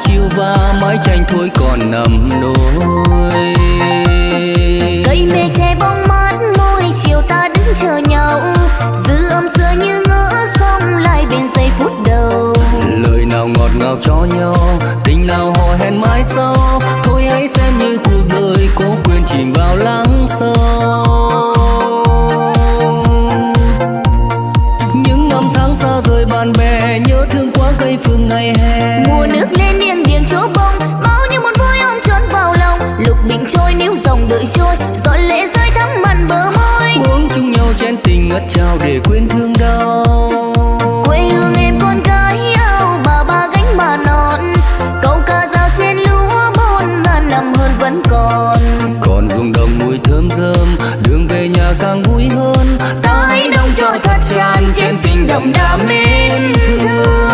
chiều và mái tranh thôi còn nằm nỗi ngất trao để quên thương đau. Quê hương em con gái ao bà ba gánh bà non. Câu ca dao trên lúa bon ngàn năm hơn vẫn còn. Còn rung đồng mùi thơm rơm đường về nhà càng vui hơn. Ta hãy đông cho thật tràn trên tình đồng đà mến thương.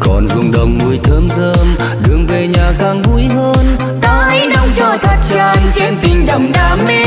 Còn rung đồng mùi thơm rơm đường về nhà càng vui hơn. Ta hãy đông cho thật tràn trên tình đồng đam mê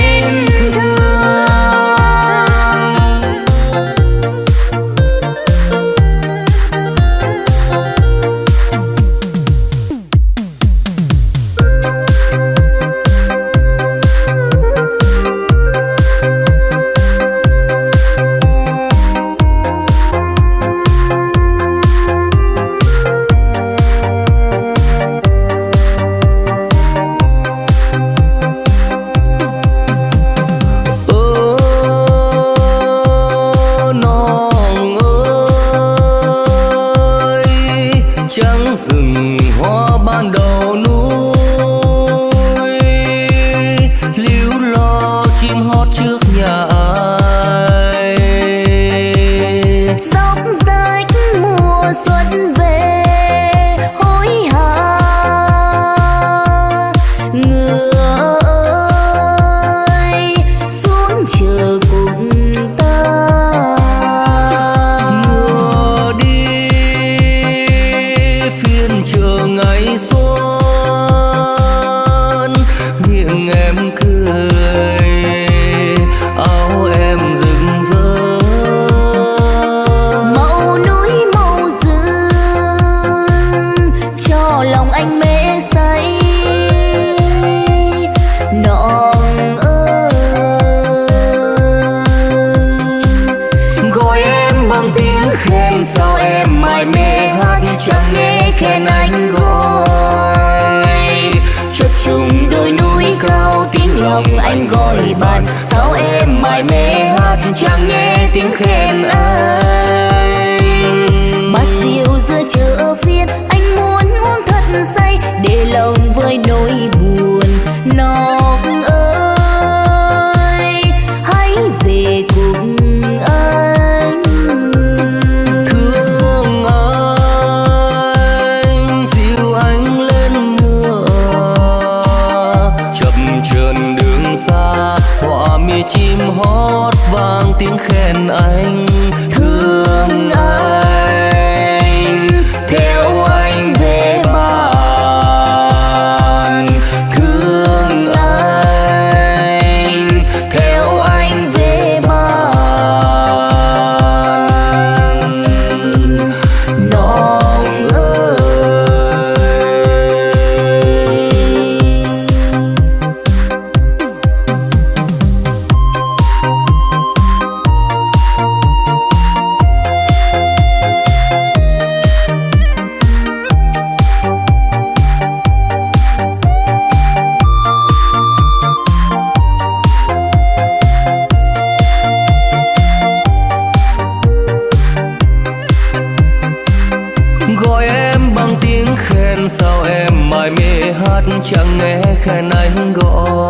chẳng nghe khen anh gọi.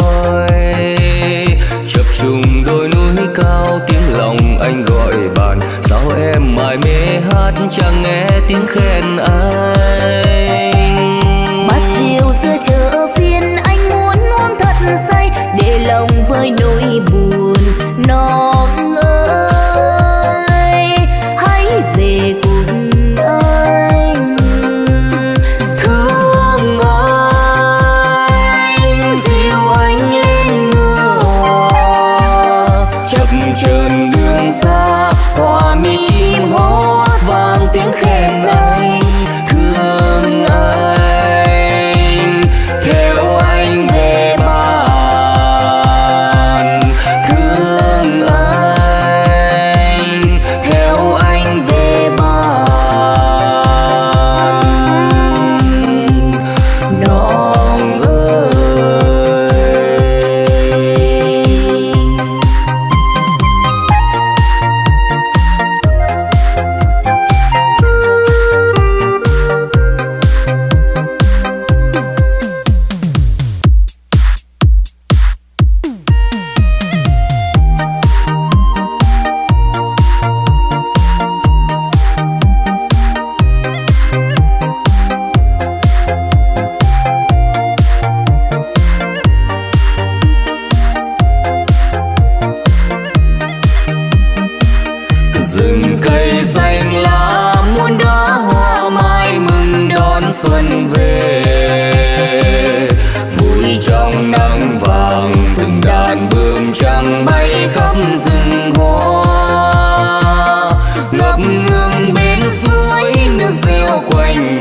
Chập trùng đôi núi cao, tiếng lòng anh gọi bạn sao em mãi mê hát, chẳng nghe tiếng khen? anh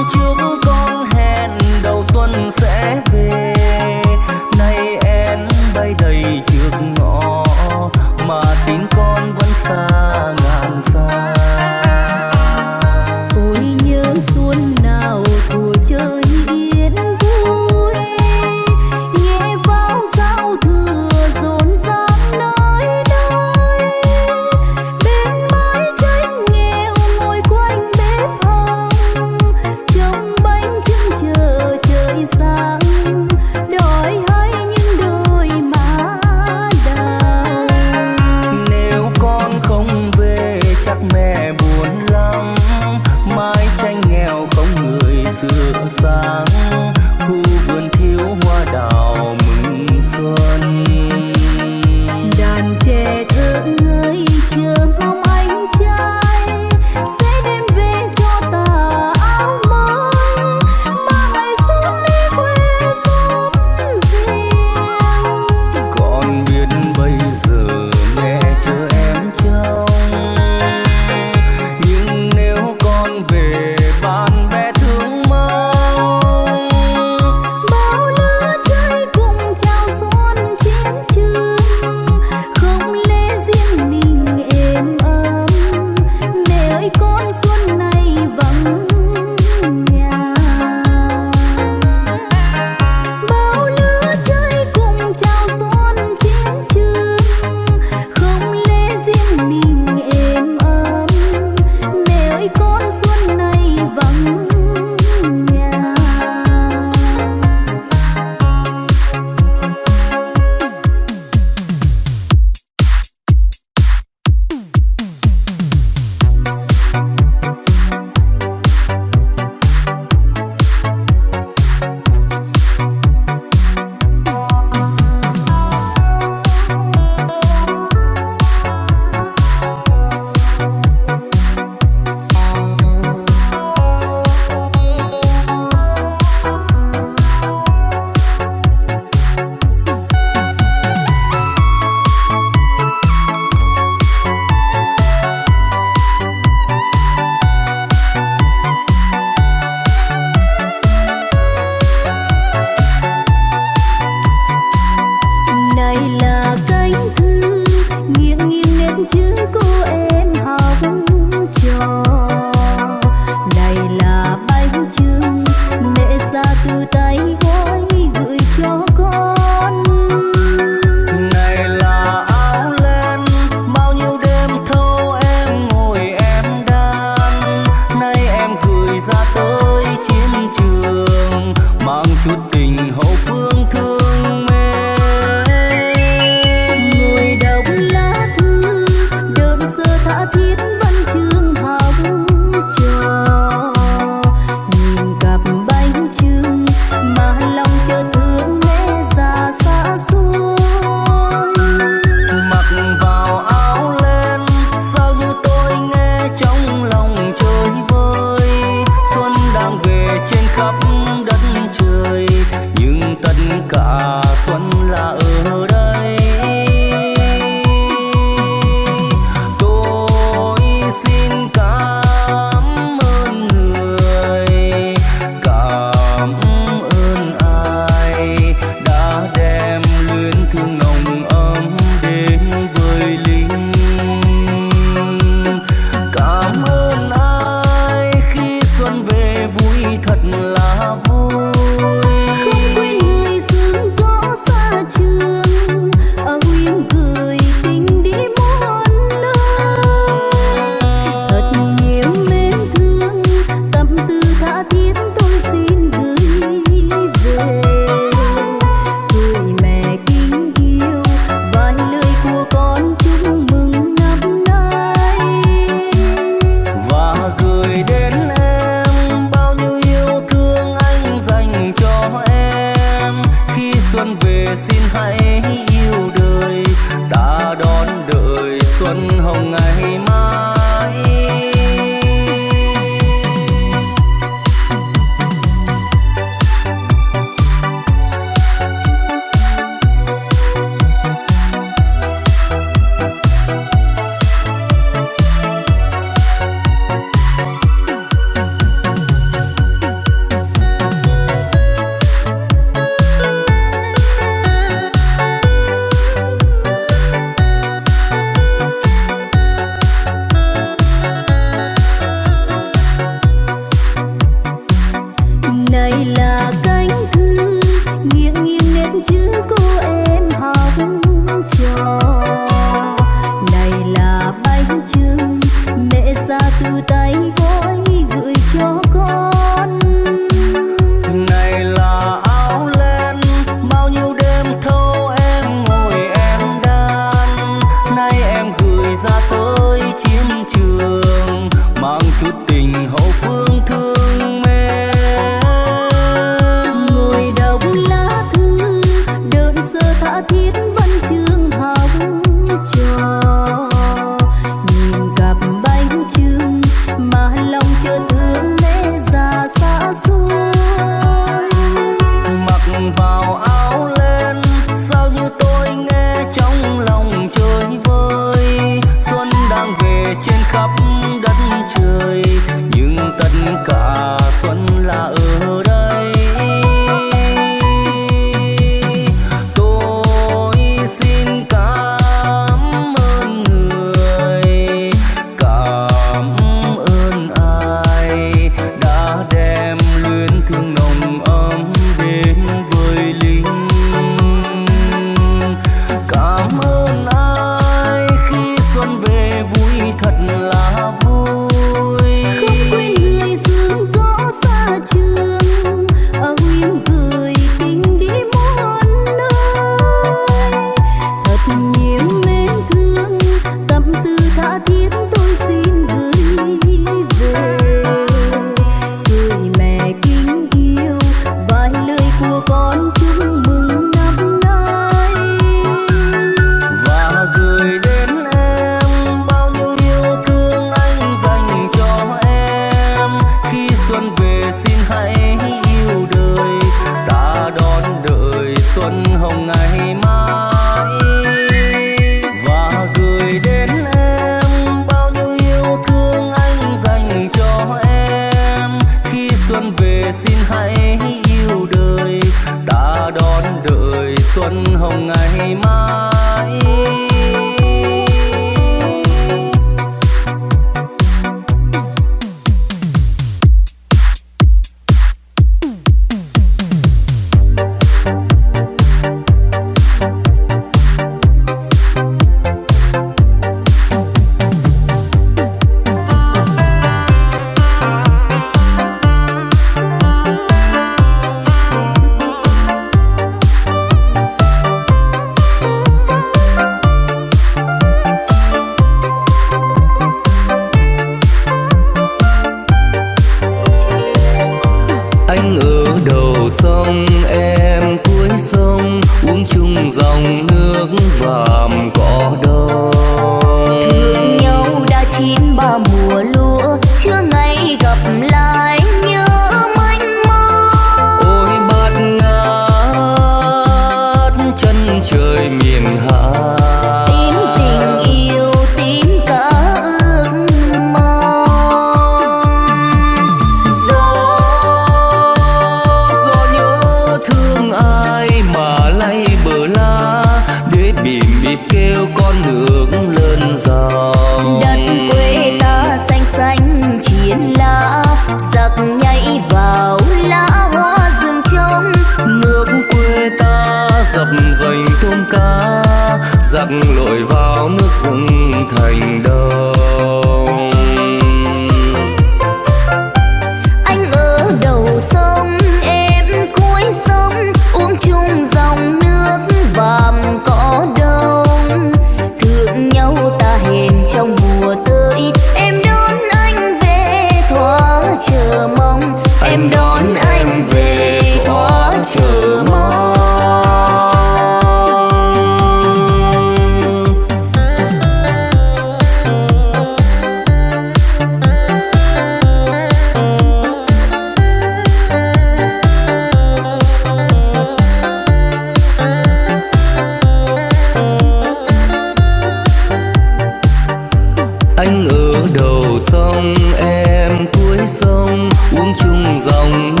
bữa đầu sông em cuối sông uống chung dòng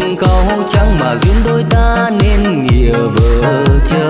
cuộc câu trắng mà duyên đôi ta nên nghĩa vợ chớ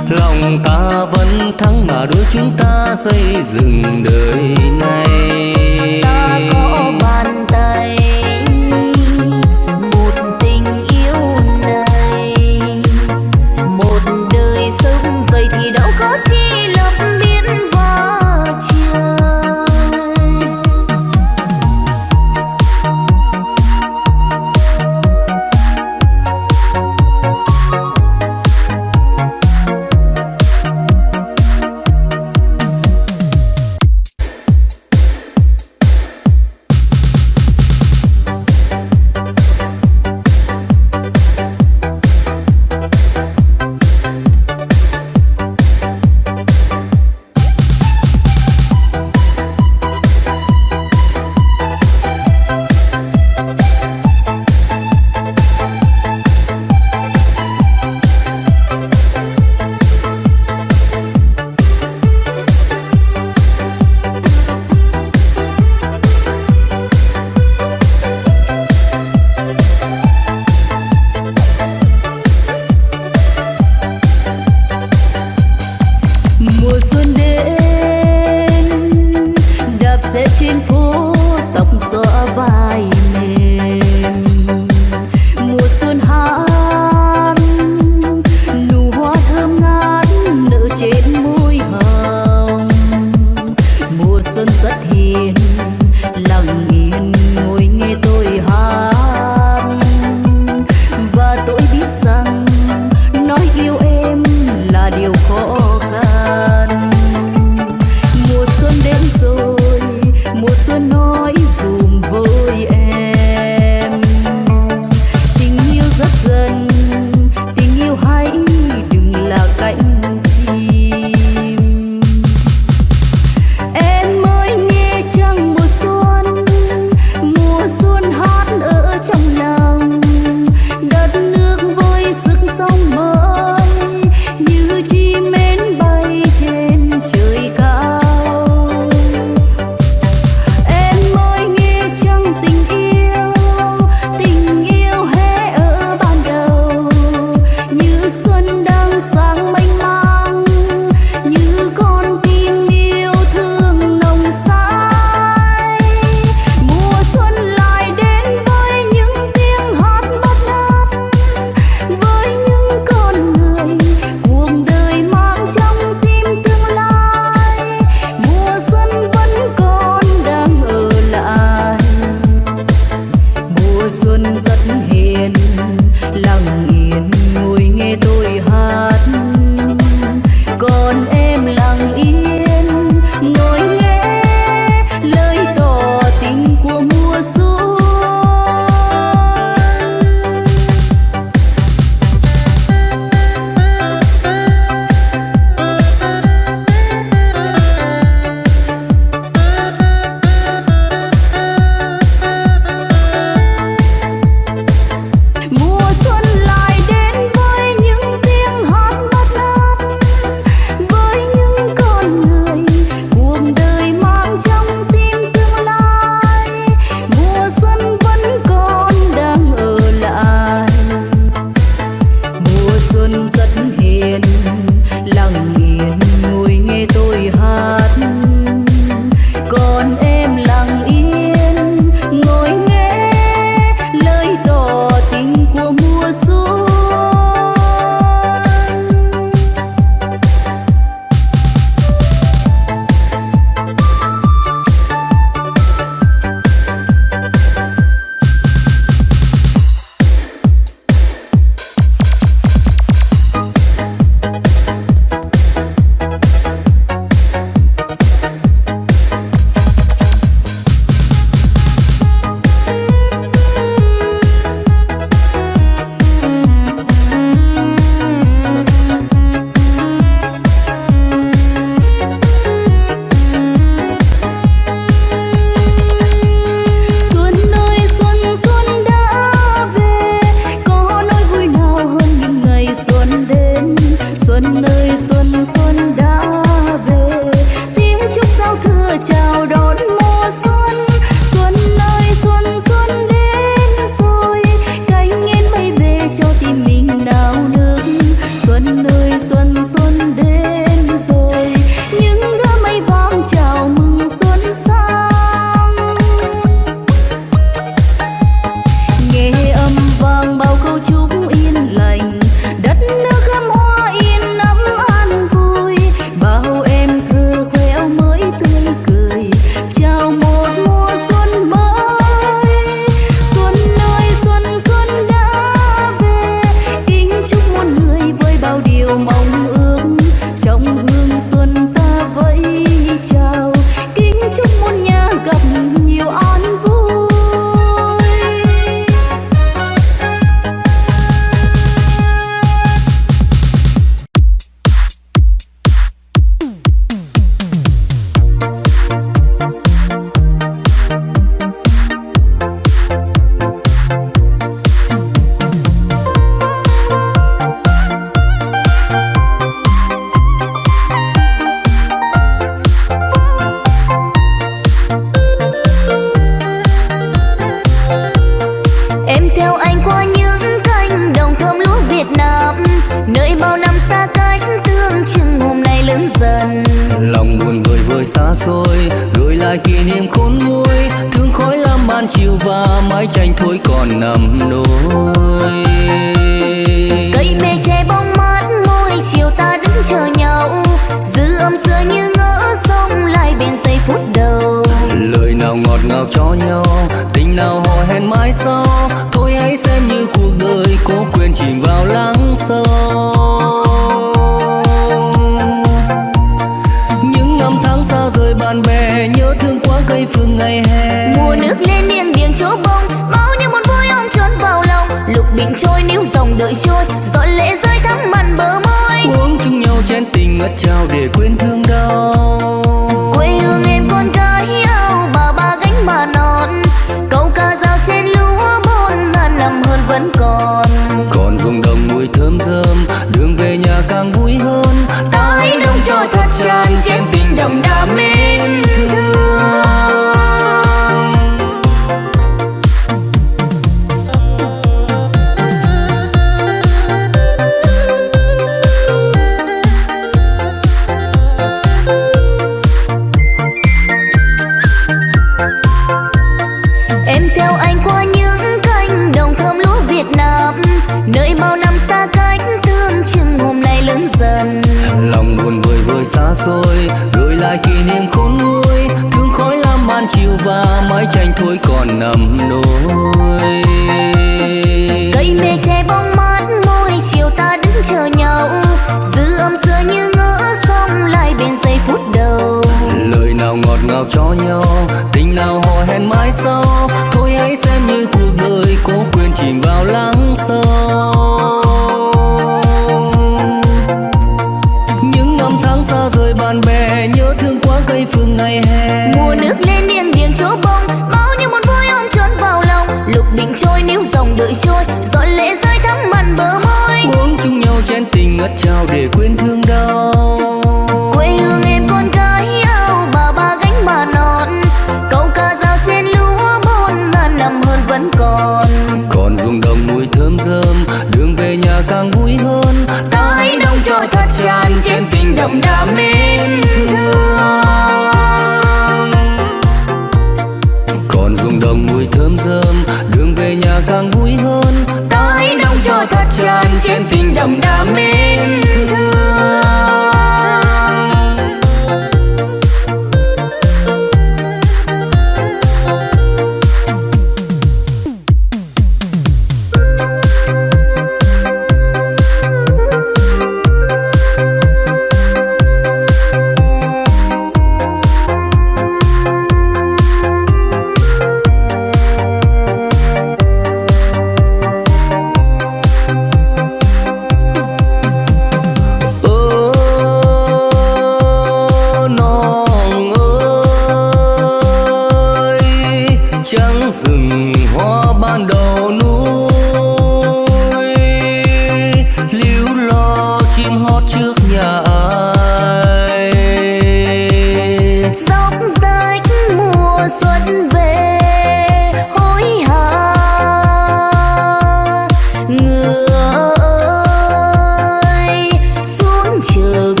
will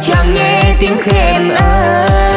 chẳng nghe tiếng khen ai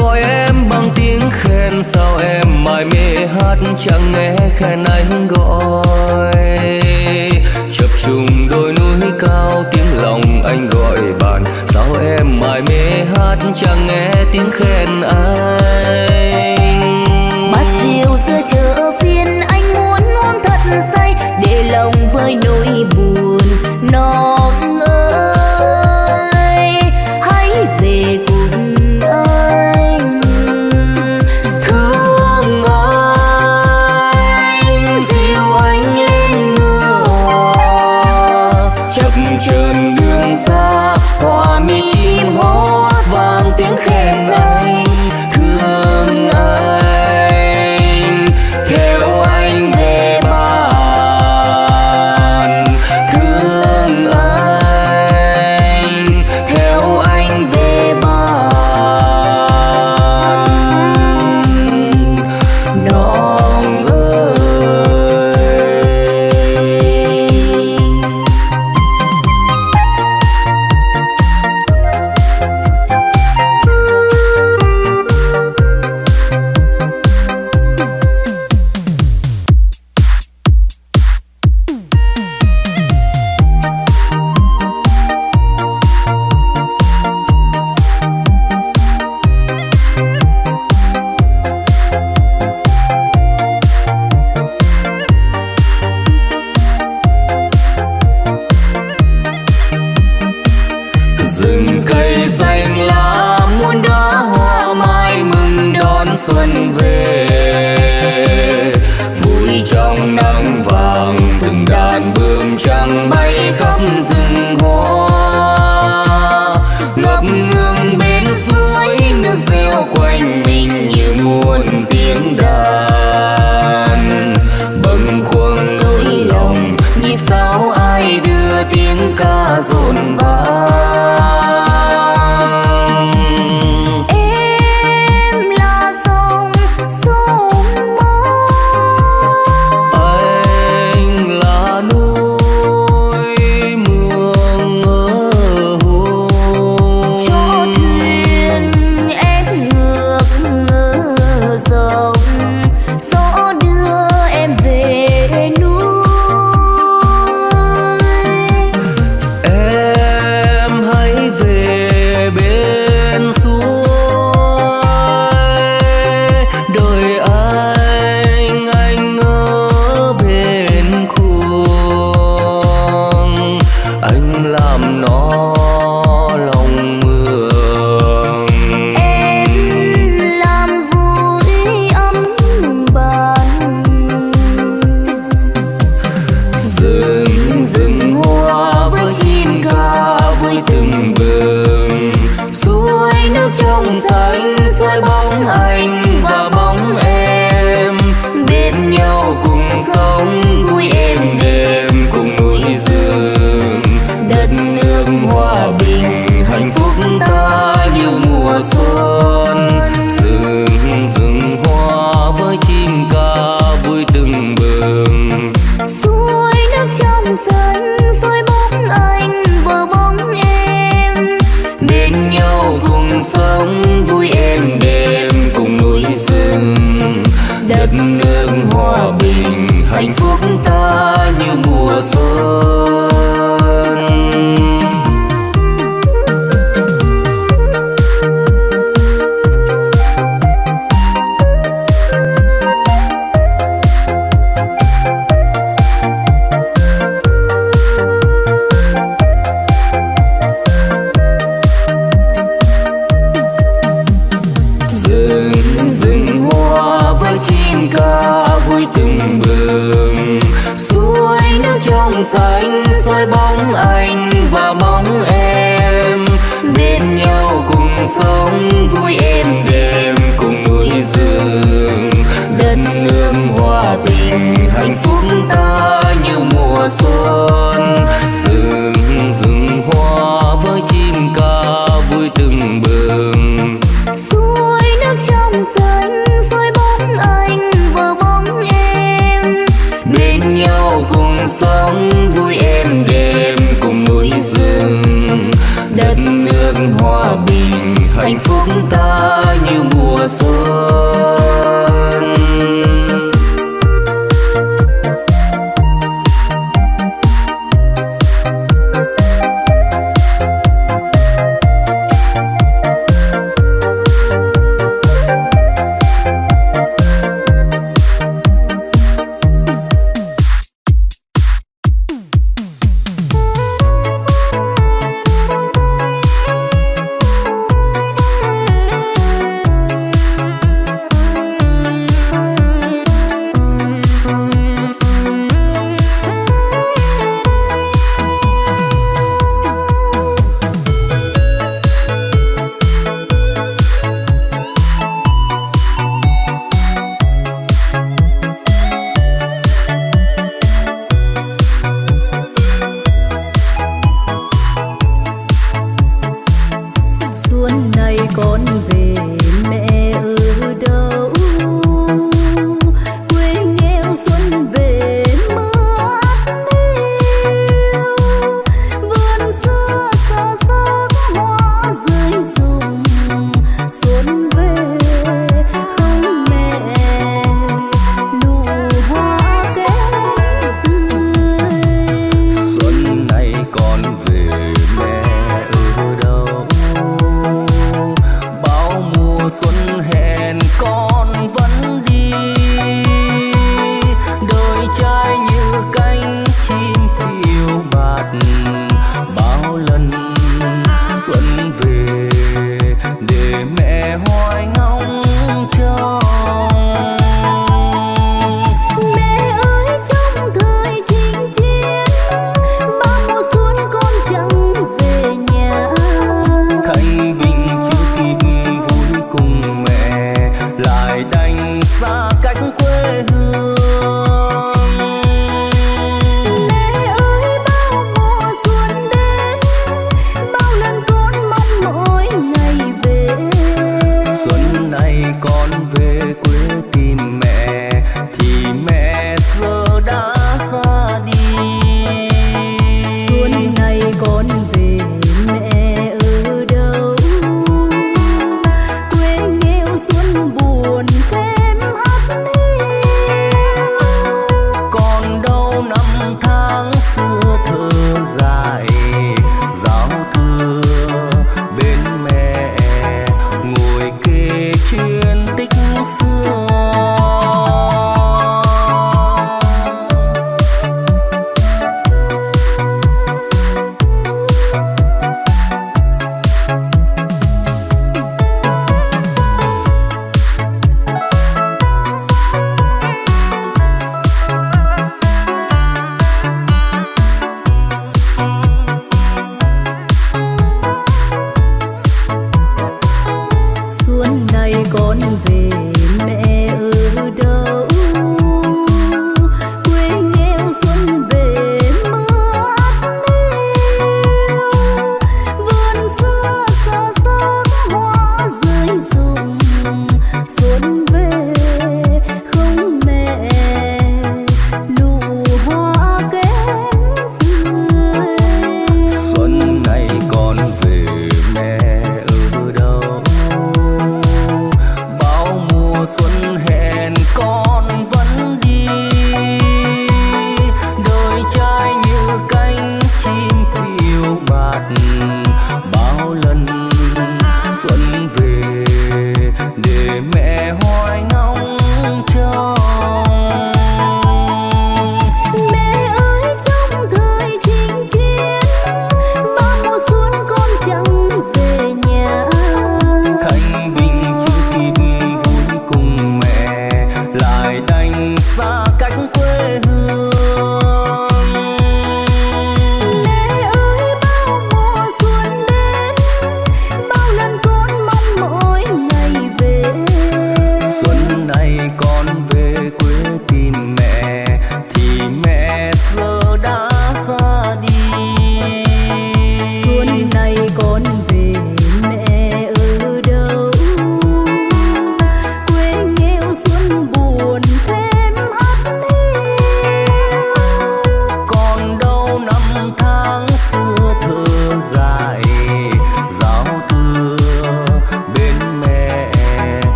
gọi em bằng tiếng khen, sao em mải mê hát chẳng nghe khen anh gọi. Chập trùng đôi núi cao, tiếng lòng anh gọi bạn, sao em mải mê hát chẳng nghe tiếng khen anh?